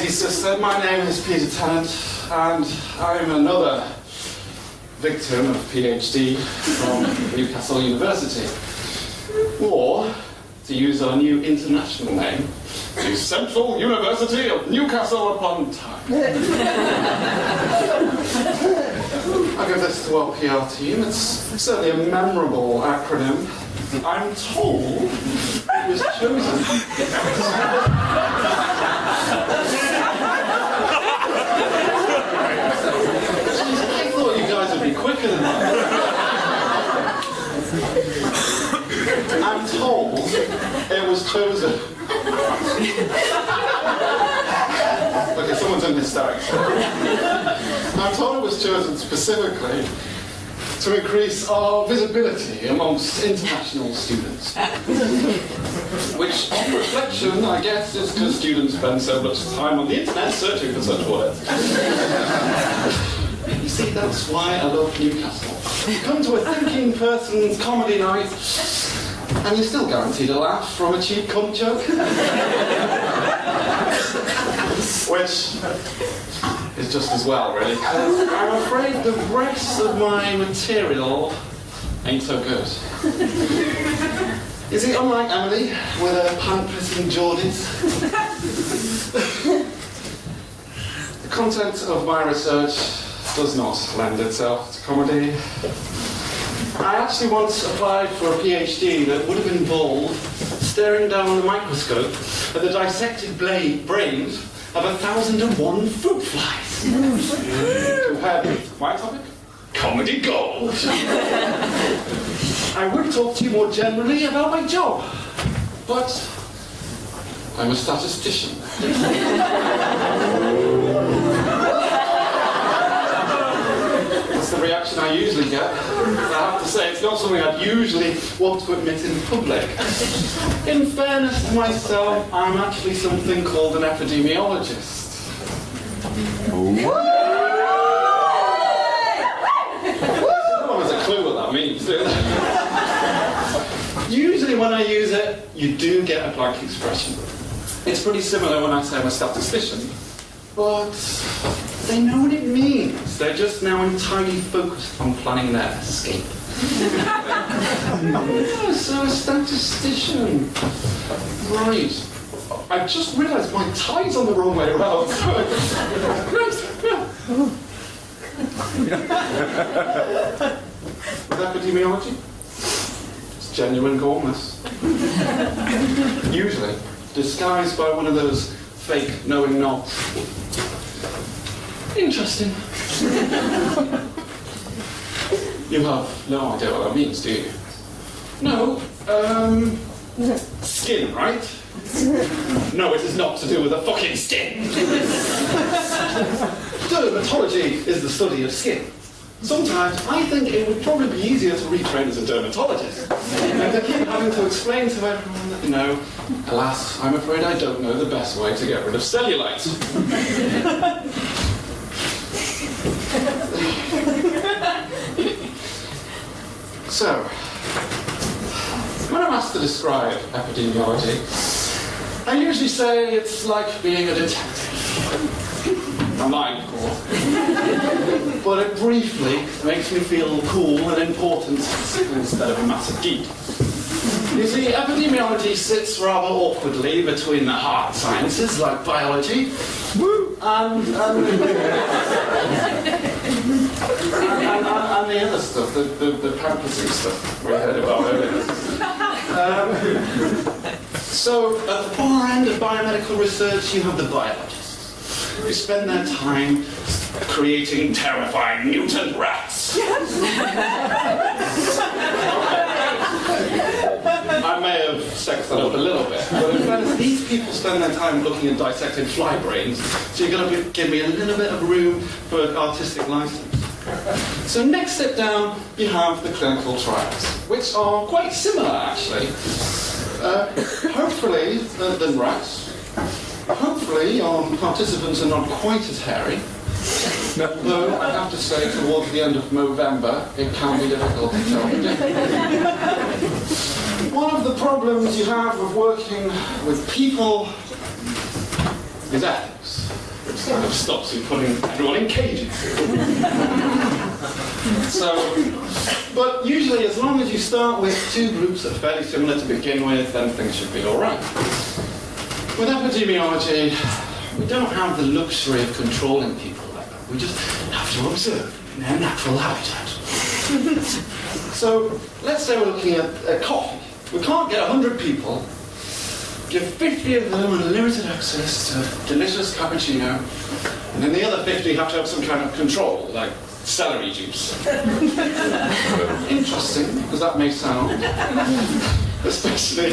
My name is Peter Tennant, and I'm another victim of PhD from Newcastle University. Or, to use our new international name, the Central University of Newcastle upon Tyne. I give this to our PR team. It's certainly a memorable acronym. I'm told it was chosen. I thought you guys would be I'm told it was chosen. okay, someone's in hysterics. I'm told it was chosen specifically to increase our visibility amongst international students. Which, on reflection, I guess, is because students spend so much time on the internet searching for such words. That's why I love Newcastle. You come to a thinking person's comedy night, and you're still guaranteed a laugh from a cheap cunt joke. Which is just as well, really, because I'm afraid the rest of my material ain't so good. You see, unlike Emily, with her pant-pissing Geordies, the content of my research does not lend itself to comedy. I actually once applied for a PhD that would have involved staring down the microscope at the dissected bla- brains of a thousand and one fruit flies. Compared with my topic, comedy gold. I would talk to you more generally about my job, but I'm a statistician. I usually get. I have to say, it's not something I'd usually want to admit in public. In fairness to myself, I'm actually something called an epidemiologist. What that means. Usually when I use it, you do get a blank expression. It's pretty similar when I say I'm a statistician, but they know what it means. They're just now entirely focused on planning their escape. yeah, so a statistician. Right. I just realised my tie's on the wrong way around. With epidemiology, it's genuine coolness. Usually, disguised by one of those fake knowing nods. Interesting. you have no idea what that means, do you? No, um, skin, right? No, it is not to do with the fucking skin. Dermatology is the study of skin. Sometimes I think it would probably be easier to retrain as a dermatologist. And to keep having to explain to everyone that, you know, alas, I'm afraid I don't know the best way to get rid of cellulite. so, when I'm asked to describe epidemiology, I usually say it's like being a detective. I'm lying, of course. but it briefly makes me feel cool and important instead of a massive geek. You see, epidemiology sits rather awkwardly between the hard sciences like biology and, and, and, and, and the other stuff, the, the, the pampering stuff we heard about earlier. Um, so, at the far end of biomedical research, you have the biologists who spend their time creating terrifying mutant rats. I sexed that up a little bit, but in fairness, these people spend their time looking at dissecting fly brains, so you're going to give me a little bit of room for artistic license. So next step down, you have the clinical trials, which are quite similar actually. Uh, hopefully, than, than rats. Hopefully, our participants are not quite as hairy. Though I have to say, towards the end of November, it can be difficult to tell. One of the problems you have with working with people is ethics, which kind of stops you putting everyone in cages. so, but usually, as long as you start with two groups that are fairly similar to begin with, then things should be all right. With epidemiology, we don't have the luxury of controlling people like that. We just have to observe in their natural habitat. so, let's say we're looking at, at coffee. We can't get 100 people give 50 of them unlimited access to delicious cappuccino, and then the other 50 have to have some kind of control, like celery juice. Interesting, as that may sound. Especially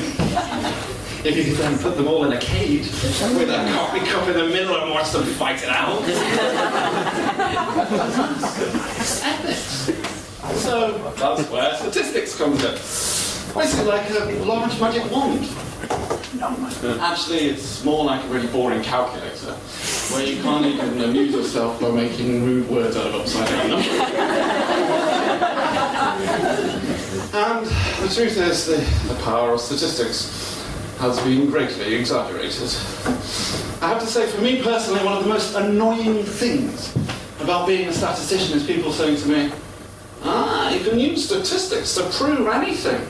if you then put them all in a cage with a coffee cup in the middle and watch them fight it out. it's ethics. So that's where statistics comes in. Basically like a large magic wand. No. Actually, it's more like a really boring calculator, where you can't even amuse yourself by making rude words out of upside down numbers. and the truth is, the, the power of statistics has been greatly exaggerated. I have to say, for me personally, one of the most annoying things about being a statistician is people saying to me, ah, you can use statistics to prove anything.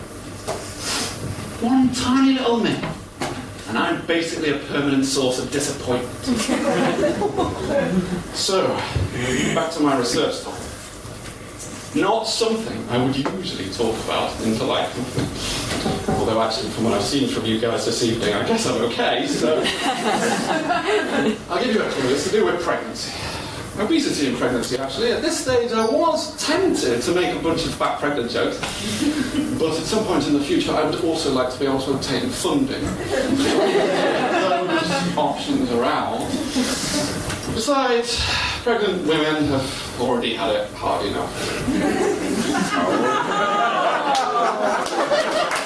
One tiny little me. and I'm basically a permanent source of disappointment. so, back to my research topic. Not something I would usually talk about in polite company. Although actually, from what I've seen from you guys this evening, I guess I'm okay, so... I'll give you a clue. It's to do with pregnancy obesity and pregnancy, actually. At this stage, I was tempted to make a bunch of fat pregnant jokes, but at some point in the future, I would also like to be able to obtain funding. Those options are out. Besides, pregnant women have already had it hard enough.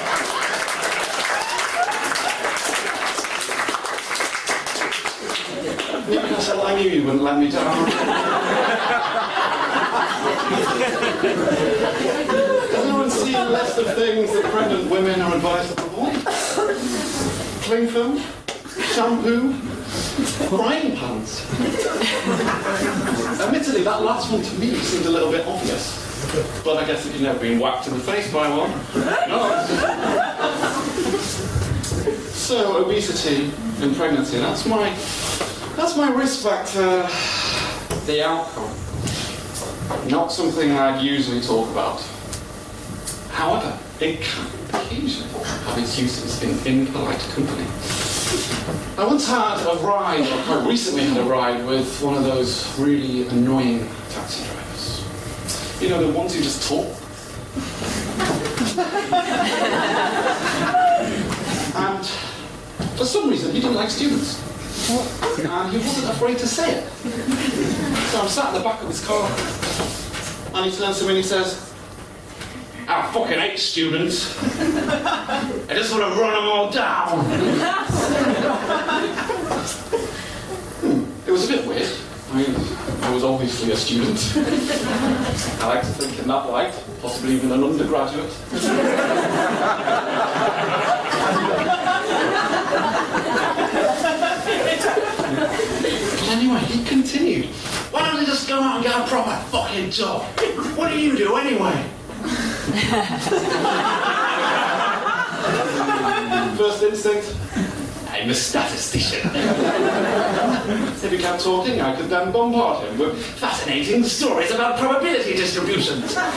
Newcastle, I knew you wouldn't let me down. Does anyone see a list of things that pregnant women are advised to avoid? Cling film, shampoo, frying pans. Admittedly, that last one to me seemed a little bit obvious. But I guess if you've never been whacked in the face by one, no. So, obesity in pregnancy, that's my that's my risk factor, the outcome. Not something I'd usually talk about. However, it can occasionally have its uses in impolite company. I once had a ride, or quite recently had a ride, with one of those really annoying taxi drivers. You know, the ones who just talk. and for some reason, he didn't like students and he wasn't afraid to say it. So I'm sat in the back of his car, and he turns to me and he says, I fucking hate students. I just want to run them all down. hmm. It was a bit weird. I mean, I was obviously a student. I like to think in that light, possibly even an undergraduate. anyway, he continued. Why don't you go out and get a proper fucking job? What do you do anyway? First instinct, I'm a statistician. if he kept talking, I could then bombard him with fascinating stories about probability distributions. but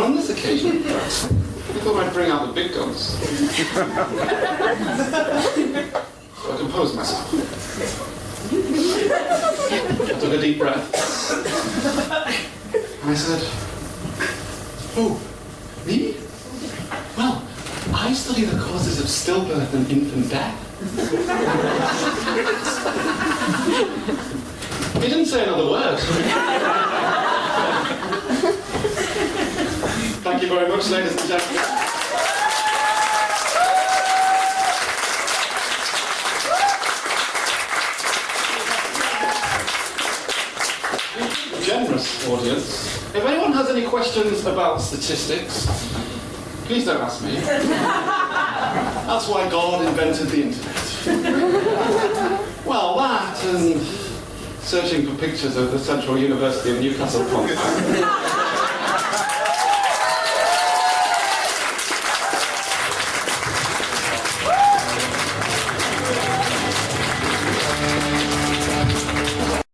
on this occasion, I thought I'd bring out the big guns. so I composed myself. I took a deep breath. And I said, Oh, me? Well, I study the causes of stillbirth and infant death. he didn't say another word. Thank you very much, ladies and gentlemen. Audience. If anyone has any questions about statistics, please don't ask me. That's why God invented the internet. Well, that and searching for pictures of the Central University of Newcastle.